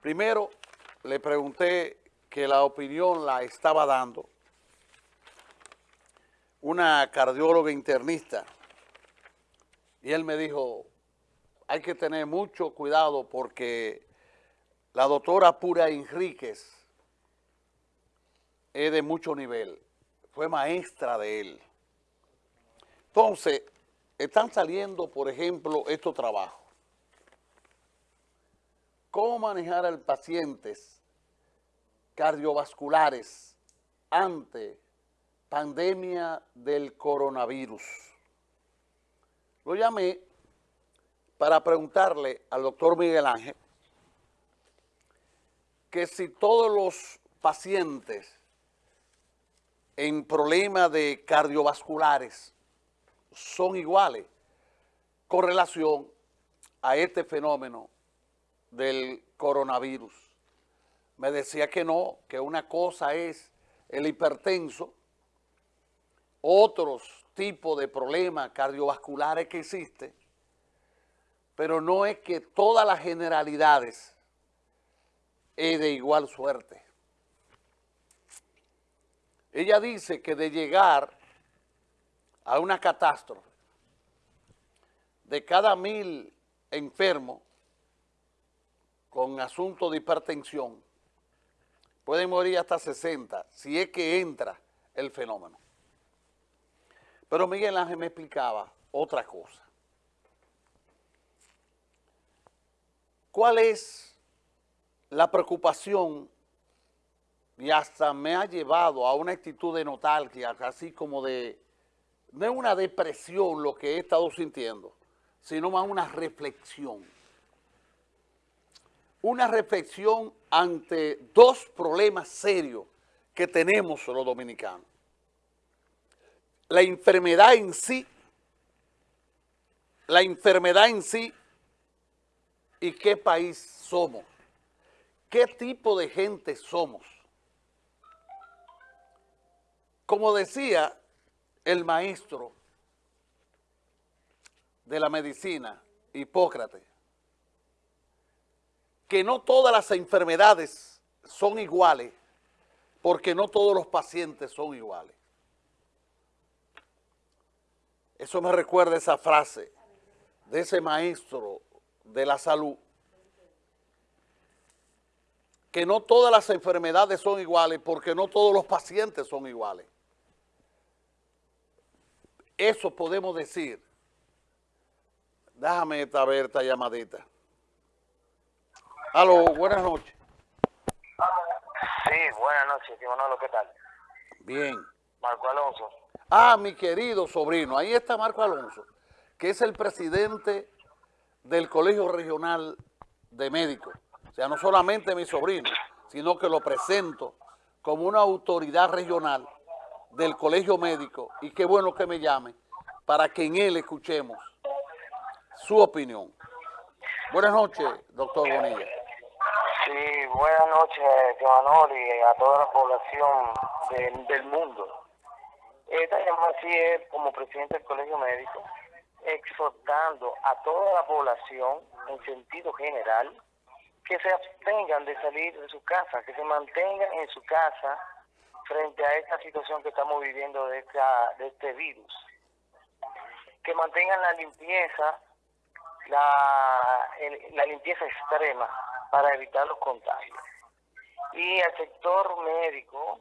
Primero, le pregunté que la opinión la estaba dando una cardióloga internista y él me dijo, hay que tener mucho cuidado porque la doctora Pura Enríquez es de mucho nivel, fue maestra de él. Entonces, están saliendo, por ejemplo, estos trabajos. ¿Cómo manejar a pacientes cardiovasculares ante pandemia del coronavirus? Lo llamé para preguntarle al doctor Miguel Ángel que si todos los pacientes en problemas de cardiovasculares son iguales con relación a este fenómeno del coronavirus. Me decía que no, que una cosa es el hipertenso, otros tipos de problemas cardiovasculares que existen, pero no es que todas las generalidades es de igual suerte. Ella dice que de llegar a una catástrofe, de cada mil enfermos asunto de hipertensión, pueden morir hasta 60, si es que entra el fenómeno. Pero Miguel Ángel me explicaba otra cosa. ¿Cuál es la preocupación y hasta me ha llevado a una actitud de nostalgia, así como de, no es una depresión lo que he estado sintiendo, sino más una reflexión. Una reflexión ante dos problemas serios que tenemos los dominicanos. La enfermedad en sí, la enfermedad en sí y qué país somos, qué tipo de gente somos. Como decía el maestro de la medicina, Hipócrates, que no todas las enfermedades son iguales porque no todos los pacientes son iguales. Eso me recuerda esa frase de ese maestro de la salud, que no todas las enfermedades son iguales porque no todos los pacientes son iguales. Eso podemos decir. Déjame esta, ver esta llamadita. Aló, buenas noches. Sí, buenas noches, tío Manolo, ¿qué tal? Bien. Marco Alonso. Ah, mi querido sobrino, ahí está Marco Alonso, que es el presidente del Colegio Regional de Médicos. O sea, no solamente mi sobrino, sino que lo presento como una autoridad regional del colegio médico y qué bueno que me llame para que en él escuchemos su opinión. Buenas noches, doctor Bonilla. Sí, buenas noches, Manol, y a toda la población del mundo. Esta llamada sí es como presidente del colegio médico, exhortando a toda la población en sentido general que se abstengan de salir de su casa, que se mantengan en su casa frente a esta situación que estamos viviendo de, esta, de este virus. Que mantengan la limpieza, la, la limpieza extrema para evitar los contagios. Y al sector médico,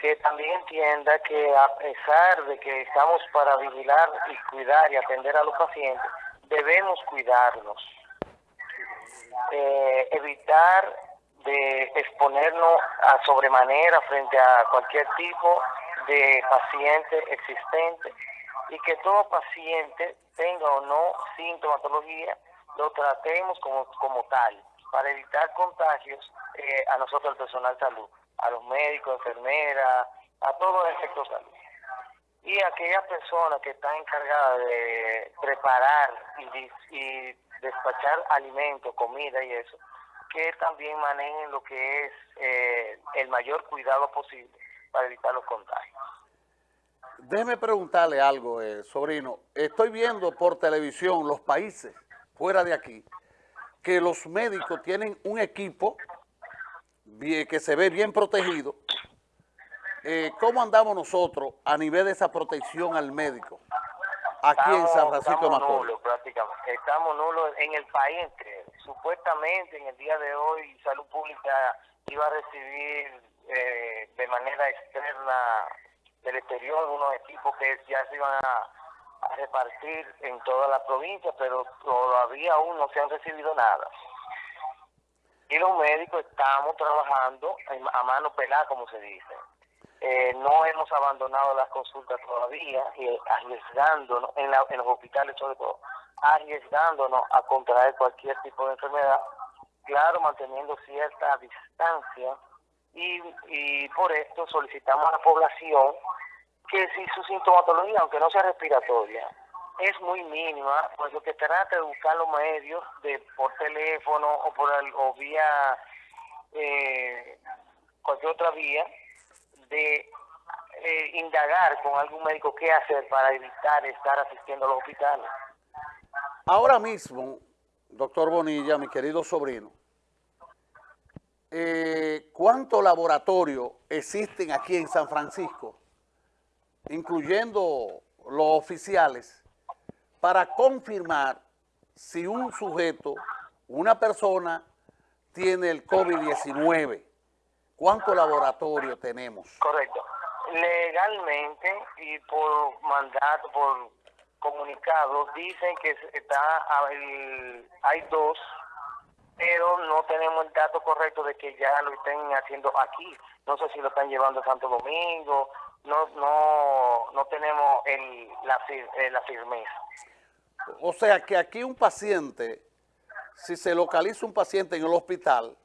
que también entienda que a pesar de que estamos para vigilar y cuidar y atender a los pacientes, debemos cuidarnos. Eh, evitar de exponernos a sobremanera frente a cualquier tipo de paciente existente y que todo paciente tenga o no sintomatología, lo tratemos como, como tal, para evitar contagios eh, a nosotros, el personal salud, a los médicos, enfermeras, a todo el sector salud. Y aquellas personas que están encargadas de preparar y, y despachar alimentos, comida y eso, que también manejen lo que es eh, el mayor cuidado posible para evitar los contagios. Déjeme preguntarle algo, eh, sobrino. Estoy viendo por televisión los países fuera de aquí que los médicos tienen un equipo que se ve bien protegido, eh, ¿cómo andamos nosotros a nivel de esa protección al médico aquí en San Francisco de Macorís? Nulos, prácticamente. Estamos nulos en el país Supuestamente en el día de hoy Salud Pública iba a recibir eh, de manera externa del exterior unos equipos que ya se iban a, repartir en toda la provincia, pero todavía aún no se han recibido nada. Y los médicos estamos trabajando a mano pelada, como se dice. Eh, no hemos abandonado las consultas todavía, y arriesgándonos, en, en los hospitales sobre todo, arriesgándonos a contraer cualquier tipo de enfermedad, claro, manteniendo cierta distancia, y, y por esto solicitamos a la población que si su sintomatología, aunque no sea respiratoria, es muy mínima, pues lo que trata de buscar los medios de por teléfono o por o vía eh, cualquier otra vía de eh, indagar con algún médico qué hacer para evitar estar asistiendo a los hospitales. Ahora mismo, doctor Bonilla, mi querido sobrino, eh, ¿cuántos laboratorios existen aquí en San Francisco, incluyendo los oficiales, para confirmar si un sujeto, una persona, tiene el COVID-19? ¿Cuántos laboratorios tenemos? Correcto. Legalmente y por mandato, por comunicado, dicen que está hay dos, pero no tenemos el dato correcto de que ya lo estén haciendo aquí. No sé si lo están llevando a Santo Domingo, no no no tenemos el, la, eh, la firmeza. O sea que aquí un paciente, si se localiza un paciente en el hospital,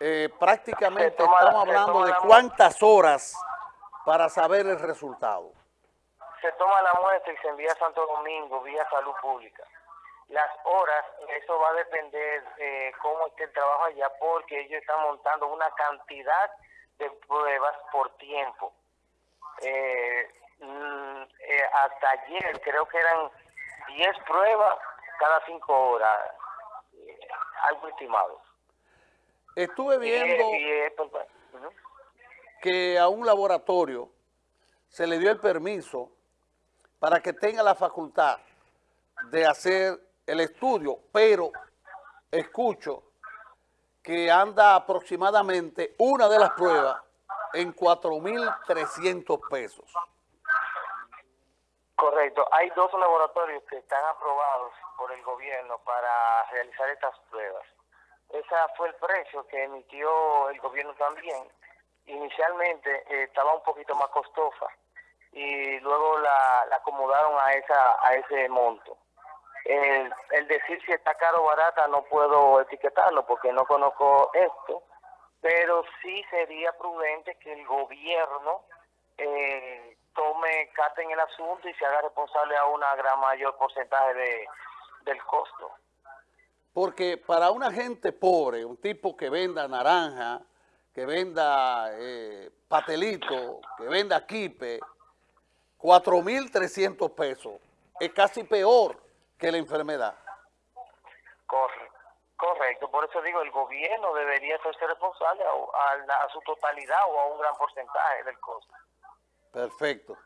eh, prácticamente estamos hablando de cuántas horas para saber el resultado. Se toma la muestra y se envía a Santo Domingo vía salud pública. Las horas, eso va a depender de cómo esté el trabajo allá, porque ellos están montando una cantidad de pruebas por tiempo. Eh, mm, eh, hasta ayer creo que eran 10 pruebas cada 5 horas, algo estimado. Estuve viendo que a un laboratorio se le dio el permiso para que tenga la facultad de hacer el estudio, pero escucho que anda aproximadamente una de las pruebas en 4.300 pesos. Correcto. Hay dos laboratorios que están aprobados por el gobierno para realizar estas pruebas. Ese fue el precio que emitió el gobierno también. Inicialmente eh, estaba un poquito más costosa y luego la, acomodaron a esa a ese monto. El, decir si está caro o barata no puedo etiquetarlo porque no conozco esto, pero sí sería prudente que el gobierno eh, tome carta en el asunto y se haga responsable a una gran mayor porcentaje de, del costo. Porque para una gente pobre, un tipo que venda naranja, que venda eh, patelito, que venda quipe, 4.300 pesos, es casi peor que la enfermedad. Digo, el gobierno debería ser responsable a, su totalidad o a un gran porcentaje del costo. Perfecto.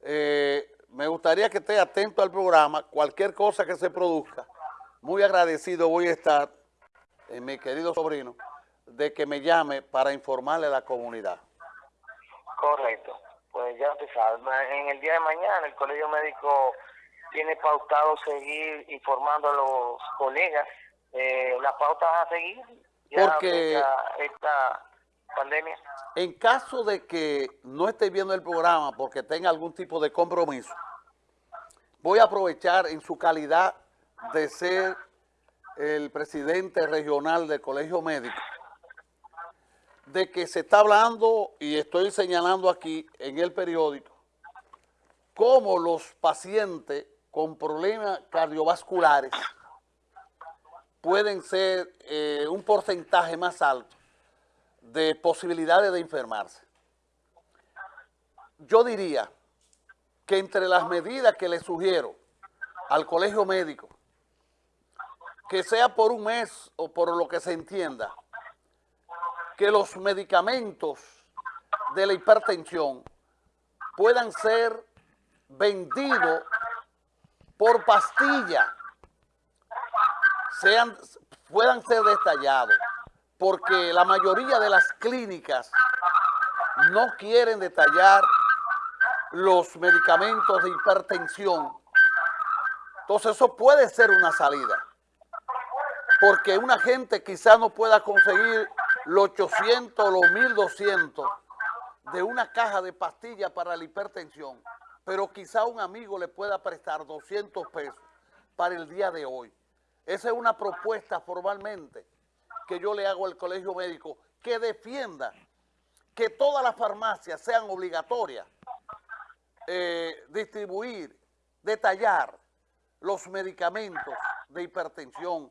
Eh, me gustaría que esté atento al programa, cualquier cosa que se produzca, muy agradecido voy a estar, eh, mi querido sobrino, de que me llame para informarle a la comunidad. Correcto. Pues ya te sabes, en el día de mañana el colegio médico tiene pautado seguir informando a los colegas eh, las pautas a seguir ya porque esta pandemia. En caso de que no esté viendo el programa porque tenga algún tipo de compromiso, voy a aprovechar en su calidad de ser el presidente regional del Colegio Médico, de que se está hablando, y estoy señalando aquí en el periódico, cómo los pacientes con problemas cardiovasculares pueden ser eh, un porcentaje más alto de posibilidades de enfermarse. Yo diría que entre las medidas que le sugiero al colegio médico que sea por un mes o por lo que se entienda, que los medicamentos de la hipertensión puedan ser vendidos por pastilla, puedan ser detallados, porque la mayoría de las clínicas no quieren detallar los medicamentos de hipertensión. Entonces eso puede ser una salida, porque una gente quizá no pueda conseguir los 800 o los 1200 de una caja de pastillas para la hipertensión, pero quizá un amigo le pueda prestar 200 pesos para el día de hoy. Esa es una propuesta formalmente que yo le hago al colegio médico que defienda que todas las farmacias sean obligatorias eh, distribuir, detallar los medicamentos de hipertensión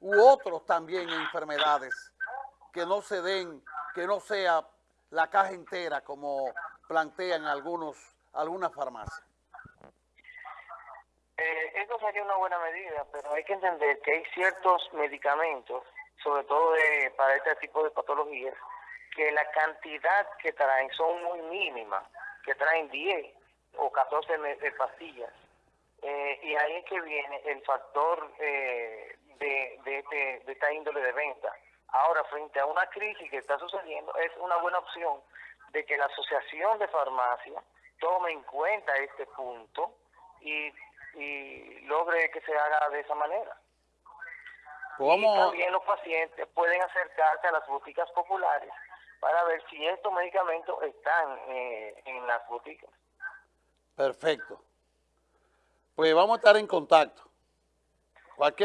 u otros también enfermedades que no se den, que no sea la caja entera como plantean algunos algunas farmacias. Eh, eso sería una buena medida, pero hay que entender que hay ciertos medicamentos, sobre todo para este tipo de patologías, que la cantidad que traen son muy mínimas, que traen 10 o 14 de pastillas. Eh, y ahí es que viene el factor eh, de, de, este, de esta índole de venta. Ahora, frente a una crisis que está sucediendo, es una buena opción de que la Asociación de Farmacia tome en cuenta este punto y, y logre que se haga de esa manera. Pues y también los pacientes pueden acercarse a las boticas populares para ver si estos medicamentos están eh, en las boticas. Perfecto. Pues vamos a estar en contacto. Cualquier